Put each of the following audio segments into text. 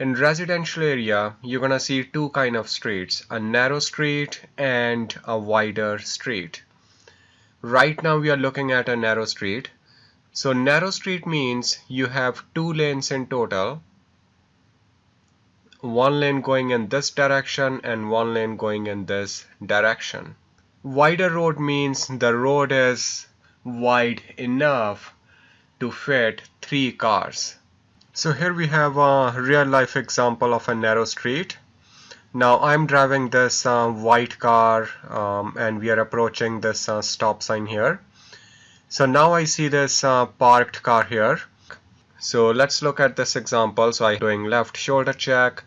in residential area you're gonna see two kind of streets a narrow street and a wider street. Right now we are looking at a narrow street. So narrow street means you have two lanes in total. One lane going in this direction and one lane going in this direction. Wider road means the road is wide enough to fit three cars so here we have a real life example of a narrow street. Now I'm driving this uh, white car um, and we are approaching this uh, stop sign here. So now I see this uh, parked car here. So let's look at this example. So I'm doing left shoulder check.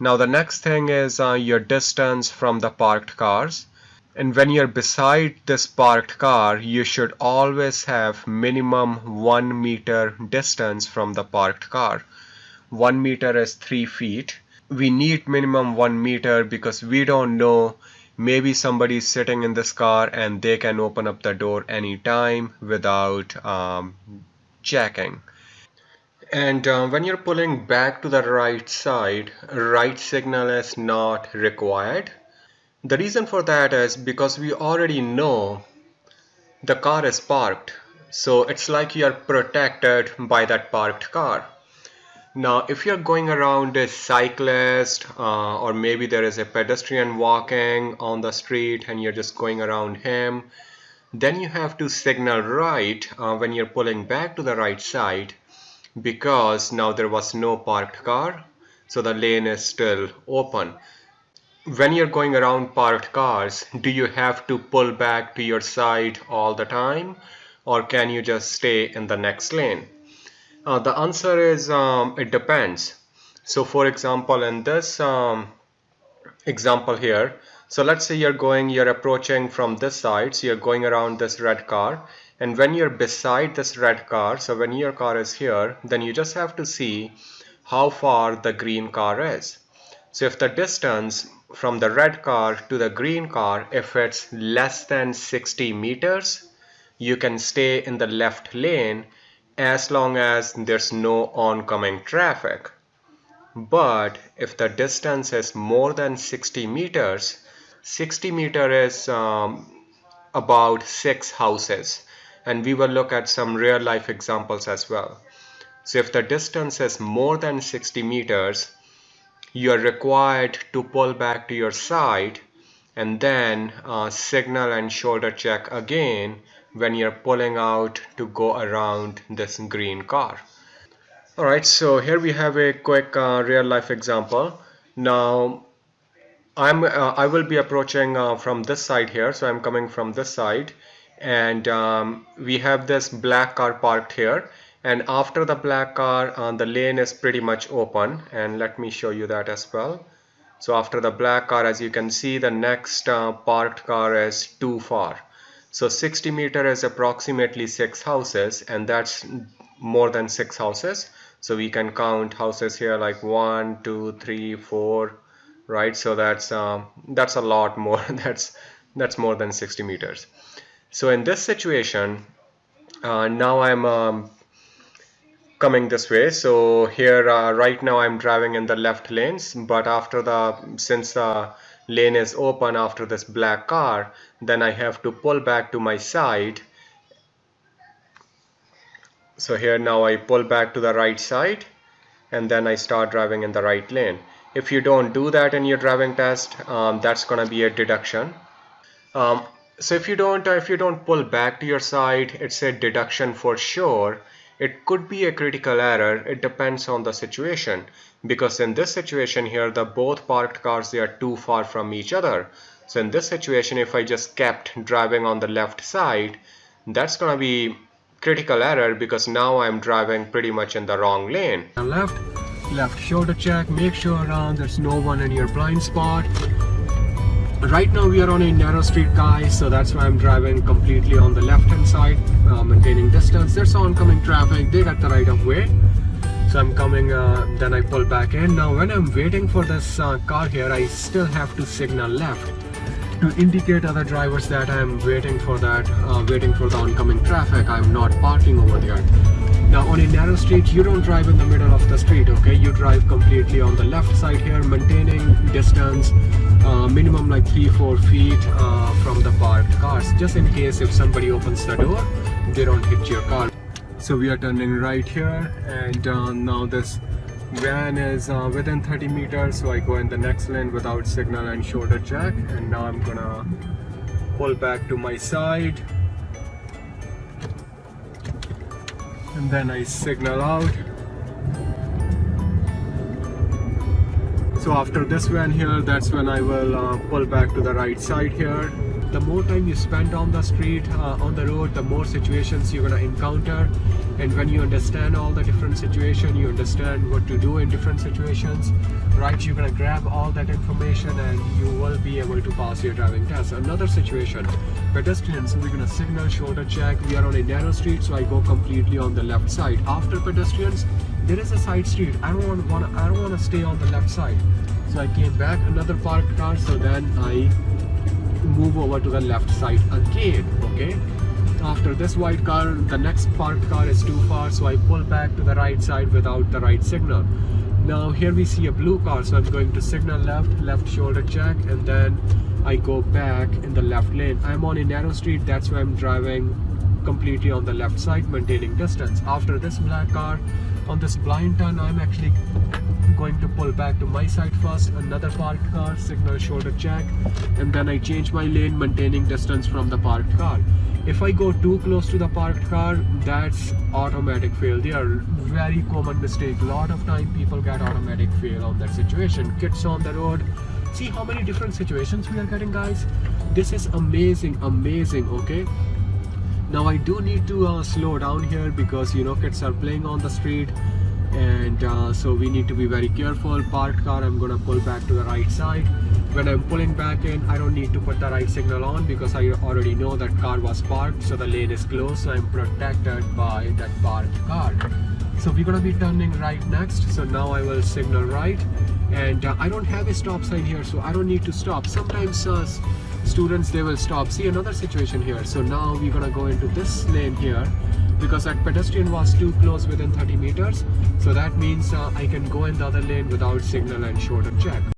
Now the next thing is uh, your distance from the parked cars and when you're beside this parked car you should always have minimum one meter distance from the parked car. One meter is three feet. We need minimum one meter because we don't know. Maybe somebody is sitting in this car and they can open up the door anytime without um, checking. And uh, when you're pulling back to the right side right signal is not required the reason for that is because we already know the car is parked. So it's like you're protected by that parked car. Now, if you're going around a cyclist uh, or maybe there is a pedestrian walking on the street and you're just going around him, then you have to signal right uh, when you're pulling back to the right side because now there was no parked car, so the lane is still open when you're going around parked cars, do you have to pull back to your side all the time or can you just stay in the next lane? Uh, the answer is um, it depends. So for example, in this um, example here, so let's say you're going, you're approaching from this side, so you're going around this red car and when you're beside this red car, so when your car is here, then you just have to see how far the green car is. So if the distance from the red car to the green car, if it's less than 60 meters, you can stay in the left lane as long as there's no oncoming traffic. But if the distance is more than 60 meters, 60 meter is um, about six houses and we will look at some real life examples as well. So if the distance is more than 60 meters, you are required to pull back to your side and then uh, signal and shoulder check again when you're pulling out to go around this green car. Alright, so here we have a quick uh, real life example. Now, I'm, uh, I will be approaching uh, from this side here, so I'm coming from this side and um, we have this black car parked here and after the black car uh, the lane is pretty much open. And let me show you that as well. So after the black car as you can see the next uh, parked car is too far. So 60 meter is approximately six houses and that's more than six houses. So we can count houses here like one two three four right? So that's um, that's a lot more. That's that's more than 60 meters. So in this situation uh, now I'm um, coming this way. So here uh, right now I'm driving in the left lanes but after the since the lane is open after this black car then I have to pull back to my side. So here now I pull back to the right side and then I start driving in the right lane. If you don't do that in your driving test um, that's gonna be a deduction. Um, so if you don't if you don't pull back to your side it's a deduction for sure it could be a critical error. It depends on the situation because in this situation here, the both parked cars, they are too far from each other. So in this situation, if I just kept driving on the left side, that's going to be critical error because now I'm driving pretty much in the wrong lane. Left, left shoulder check, make sure uh, there's no one in your blind spot right now we are on a narrow street guys so that's why i'm driving completely on the left hand side uh, maintaining distance. There's oncoming traffic they got the right of way. So i'm coming uh, then i pull back in. Now when i'm waiting for this uh, car here i still have to signal left to indicate other drivers that i'm waiting for that uh, waiting for the oncoming traffic. I'm not parking over there. Now on a narrow street you don't drive in the middle of the street okay? You drive completely on the left side here maintaining distance uh, minimum like 3-4 feet uh, from the parked cars. Just in case if somebody opens the door they don't hit your car. So we are turning right here and uh, now this van is uh, within 30 meters. So I go in the next lane without signal and shoulder check and now I'm gonna pull back to my side. And then I signal out so after this van here that's when I will uh, pull back to the right side here. The more time you spend on the street uh, on the road the more situations you're gonna encounter. And when you understand all the different situation you understand what to do in different situations right you're gonna grab all that information and you will be able to pass your driving test. Another situation pedestrians we're gonna signal shoulder check. We are on a narrow street so i go completely on the left side. After pedestrians there is a side street. I don't want to i don't want to stay on the left side. So i came back another parked car so then i move over to the left side again okay? After this white car the next parked car is too far so I pull back to the right side without the right signal. Now here we see a blue car so I'm going to signal left left shoulder check and then I go back in the left lane. I'm on a narrow street that's why I'm driving completely on the left side maintaining distance. After this black car on this blind turn I'm actually going to pull back to my side first. Another parked car signal shoulder check and then I change my lane maintaining distance from the parked car. If I go too close to the parked car that's automatic fail. They are very common mistake. A lot of time people get automatic fail on that situation. Kids on the road. See how many different situations we are getting guys? This is amazing amazing okay now I do need to uh, slow down here because you know kids are playing on the street and uh, so we need to be very careful. Parked car I'm gonna pull back to the right side. When I'm pulling back in I don't need to put the right signal on because I already know that car was parked so the lane is closed so I'm protected by that parked car. So we're gonna be turning right next. So now I will signal right and uh, I don't have a stop sign here so I don't need to stop. Sometimes uh, students they will stop. See another situation here. So now we're gonna go into this lane here because that pedestrian was too close within 30 meters. So that means uh, I can go in the other lane without signal and shoulder check